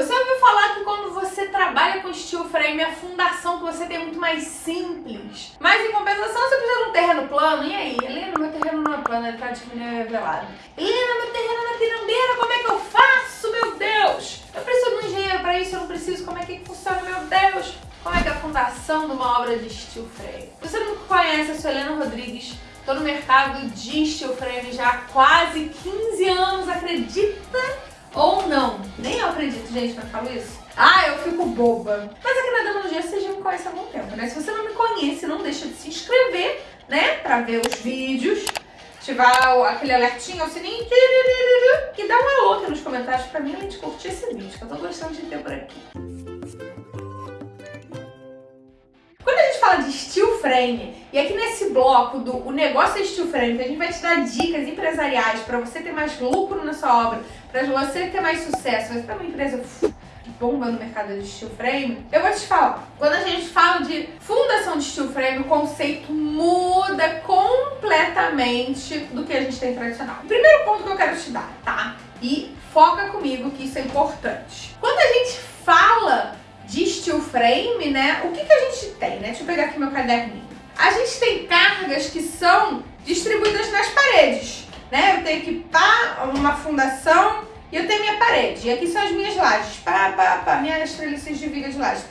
Você ouviu falar que quando você trabalha com steel frame, a fundação que você tem é muito mais simples. Mas em compensação, você precisa de um terreno plano. E aí? Helena, meu terreno não é plano, ele tá de velado. Helena, meu terreno é na pirambeira, como é que eu faço, meu Deus? Eu preciso de um engenheiro pra isso, eu não preciso. Como é que funciona, meu Deus? Como é que é a fundação de uma obra de steel frame? Você não conhece, eu sou Helena Rodrigues. Tô no mercado de steel frame já há quase 15 anos, acredita? Gente, quando eu falo isso. Ah, eu fico boba. Mas aqui na Demanologia você já me conhece há algum tempo, né? Se você não me conhece, não deixa de se inscrever, né? Pra ver os vídeos. Ativar aquele alertinho, o sininho. E dá um alô aqui nos comentários pra mim, além de curtir esse vídeo, que eu tô gostando de ter por aqui. De steel frame, e aqui nesse bloco do o negócio é steel frame, que a gente vai te dar dicas empresariais para você ter mais lucro na sua obra, para você ter mais sucesso, você ter uma empresa bomba no mercado de steel frame, eu vou te falar, quando a gente fala de fundação de steel frame, o conceito muda completamente do que a gente tem tradicional. O primeiro ponto que eu quero te dar, tá? E foca comigo que isso é importante. Quando a gente fala de steel frame, né? O que, que a gente tem, né? Deixa eu pegar aqui meu caderninho. A gente tem cargas que são distribuídas nas paredes, né? Eu tenho aqui pá, uma fundação e eu tenho minha parede. E aqui são as minhas lajes, pá, pá, pá, minhas treliças de viga de laje.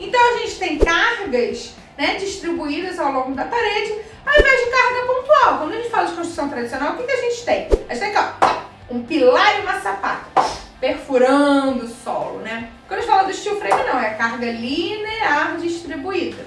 Então a gente tem cargas né, distribuídas ao longo da parede, ao invés de carga pontual. Quando a gente fala de construção tradicional, o que, que a gente tem? A gente tem aqui, ó, um pilar e uma sapata perfurando o solo, né? Quando a gente fala do steel frame, não, é carga linear distribuída.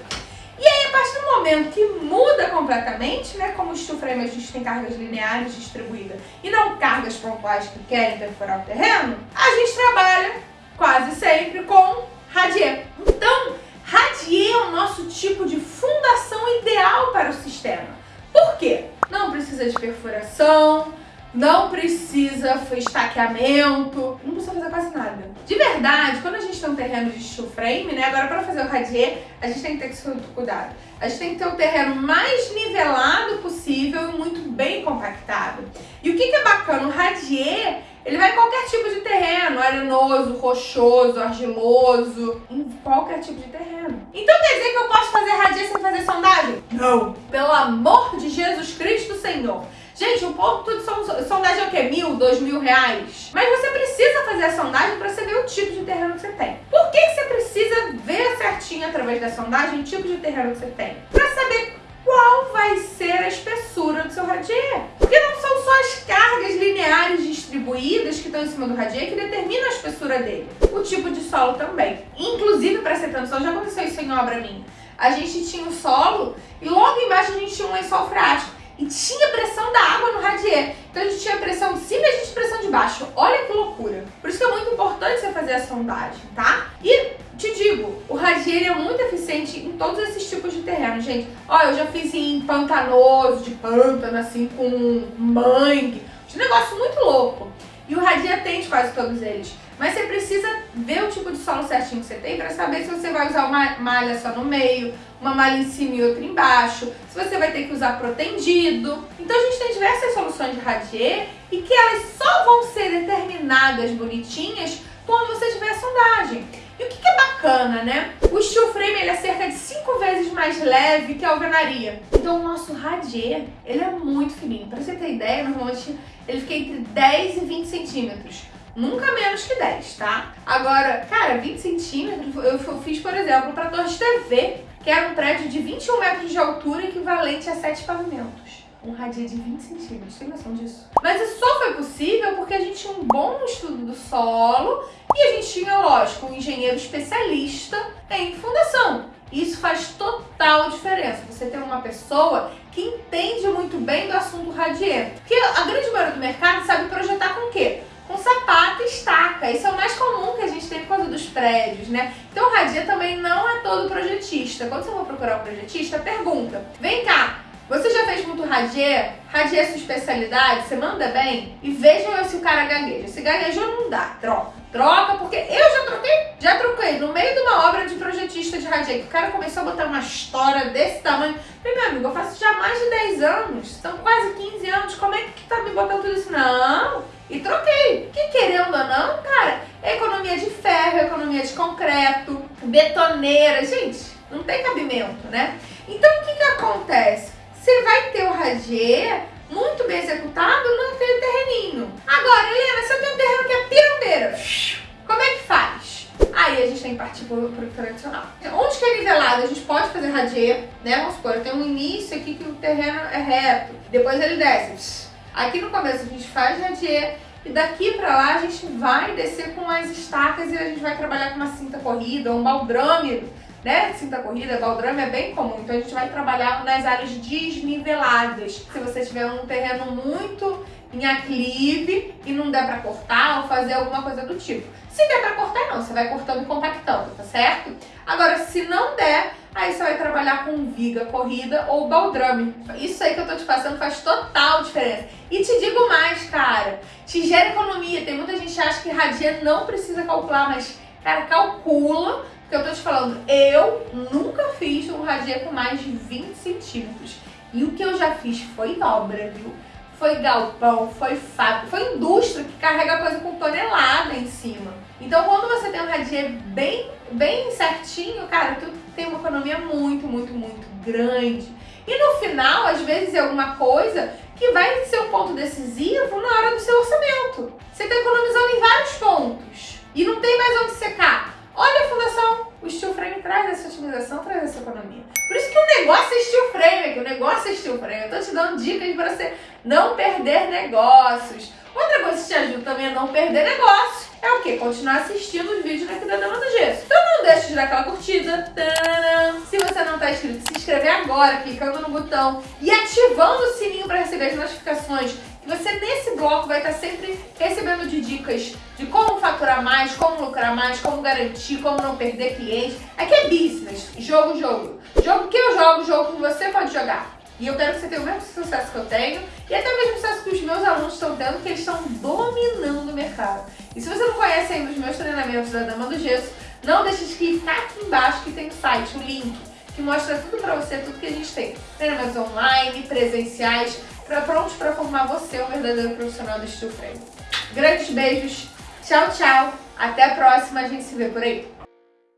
E aí, a partir do momento que muda completamente, né, como o steel frame a gente tem cargas lineares distribuídas e não cargas pontuais que querem perfurar o terreno, a gente trabalha quase sempre com radier. Então, radier é o nosso tipo de fundação ideal para o sistema. Por quê? Não precisa de perfuração, não precisa estaqueamento, não precisa fazer quase nada. De verdade, quando a gente tem um terreno de steel frame, né, agora para fazer o radier, a gente tem que ter muito cuidado. A gente tem que ter o terreno mais nivelado possível e muito bem compactado. E o que, que é bacana? O radier, ele vai em qualquer tipo de terreno, arenoso, rochoso, argiloso, em qualquer tipo de terreno. Então quer dizer que eu posso fazer radier sem fazer sondagem? Não! Pelo amor de Jesus Cristo, Senhor! Gente, um ponto de sondagem é o quê? Mil, dois mil reais? Mas você precisa fazer a sondagem para você ver o tipo de terreno que você tem. Por que, você precisa ver certinho através da sondagem o tipo de terreno que você tem? Para saber qual vai ser a espessura do seu radier. Porque não são só as cargas lineares distribuídas que estão em cima do radier que determinam a espessura dele. O tipo de solo também. Inclusive, para ser atenção, já aconteceu isso em obra minha. A gente tinha um solo e logo embaixo a gente tinha um lençol freático e tinha pressão da água no radier. Então a gente tinha pressão de cima e a gente pressão de baixo. Olha que loucura. Por isso que é muito importante você fazer a sondagem, tá? E te digo, o radier é muito eficiente em todos esses tipos de terreno, gente. Ó, eu já fiz em pantanoso, de pântano, assim, com mangue. Um negócio muito louco. E o radier atende quase todos eles. Mas você precisa ver o tipo de solo certinho que você tem para saber se você vai usar uma malha só no meio, uma malha em cima e outra embaixo, se você vai ter que usar protendido. Então a gente tem diversas soluções de radier e que elas só vão ser determinadas bonitinhas quando você tiver a sondagem. E o que, é bacana, né? O steel frame ele é cerca de 5 vezes mais leve que a alvenaria. Então o nosso radier, ele é muito fininho. Para você ter ideia, normalmente ele fica entre 10 e 20 centímetros. Nunca menos que 10, tá? Agora, cara, 20 centímetros, eu, fiz, por exemplo, para Torres TV, que era um prédio de 21 metros de altura, equivalente a 7 pavimentos. Um radia de 20 centímetros, tem noção disso? Mas isso só foi possível porque a gente tinha um bom estudo do solo e a gente tinha, lógico, um engenheiro especialista em fundação. Isso faz total diferença. Você ter uma pessoa que entende muito bem do assunto radier. Porque a grande maioria do mercado sabe projetar com o quê? Com sapato e estaca. Isso é o mais comum que a gente tem por causa dos prédios, né? Então o Radia também não é todo projetista. Quando você for procurar um projetista, pergunta, vem cá, você já fez muito radier? Radier é sua especialidade? Você manda bem? E vejam se o cara gagueja. Se gaguejou, não dá. Troca. Troca, porque eu já troquei. Já troquei. No meio de uma obra de projetista de radier, que o cara começou a botar uma história desse tamanho. Falei, meu amigo, eu faço já mais de 10 anos. São quase 15 anos. Como é que tá me botando tudo isso? Não. E troquei. Que querendo ou não, cara, é economia linha de concreto, betoneira. Gente, não tem cabimento, né? Então, o que que acontece? Você vai ter o radier muito bem executado naquele terreninho. Agora, Helena, se eu tenho um terreno que é pirambeira, como é que faz? Aí a gente tem que partir para o tradicional. Onde que é nivelado? A gente pode fazer radier, né? Vamos supor, eu tenho um início aqui que o terreno é reto, depois ele desce. Aqui no começo a gente faz radier, e daqui para lá a gente vai descer com as estacas e a gente vai trabalhar com uma cinta corrida, um baldrame, né? Cinta corrida, baldrame é bem comum. Então a gente vai trabalhar nas áreas desniveladas. Se você tiver um terreno muito em aclive e não der para cortar ou fazer alguma coisa do tipo. Se der para cortar, não. Você vai cortando e compactando, tá certo? Agora, se não der, aí você vai trabalhar com viga corrida ou baldrame. Isso aí que eu tô te passando faz total diferença. E te digo mais, cara, te gera economia. Tem muita gente que acha que radia não precisa calcular, mas, cara, calcula, porque eu tô te falando, eu nunca fiz um radia com mais de 20 centímetros. E o que eu já fiz foi obra, viu? foi galpão, foi fábrica, foi indústria que carrega coisa com tonelada em cima. Então quando você tem um radier bem, bem certinho, cara, tu tem uma economia muito, muito, muito grande. E no final, às vezes, é alguma coisa que vai ser um ponto decisivo na hora do seu orçamento. Você está economizando em vários pontos e não tem mais onde secar. Olha a fundação, o steel frame traz essa otimização, traz essa economia. Por isso que o negócio é steel que o negócio é steel frame. Eu tô te dando dicas para você não perder negócios. Outra coisa que te ajuda também a não perder negócio é o que? Continuar assistindo os vídeos aqui da Dama do Gesso. Então não deixe de dar aquela curtida. Se você não está inscrito, se inscrever agora, clicando no botão e ativando o sininho para receber as notificações. Que você nesse bloco vai estar sempre recebendo de dicas de como faturar mais, como lucrar mais, como garantir, como não perder cliente. Aqui é business, jogo, jogo. Jogo que eu jogo, jogo que você pode jogar. E eu quero que você tenha o mesmo sucesso que eu tenho e até o mesmo sucesso que os meus alunos estão tendo, que eles estão dominando o mercado. E se você não conhece ainda os meus treinamentos da Dama do Gesso, não deixe de clicar aqui embaixo que tem o site, o link, que mostra tudo pra você, tudo que a gente tem. Treinamentos online, presenciais, pra, prontos para formar você um verdadeiro profissional do steel frame. Grandes beijos, tchau, tchau, até a próxima, a gente se vê por aí.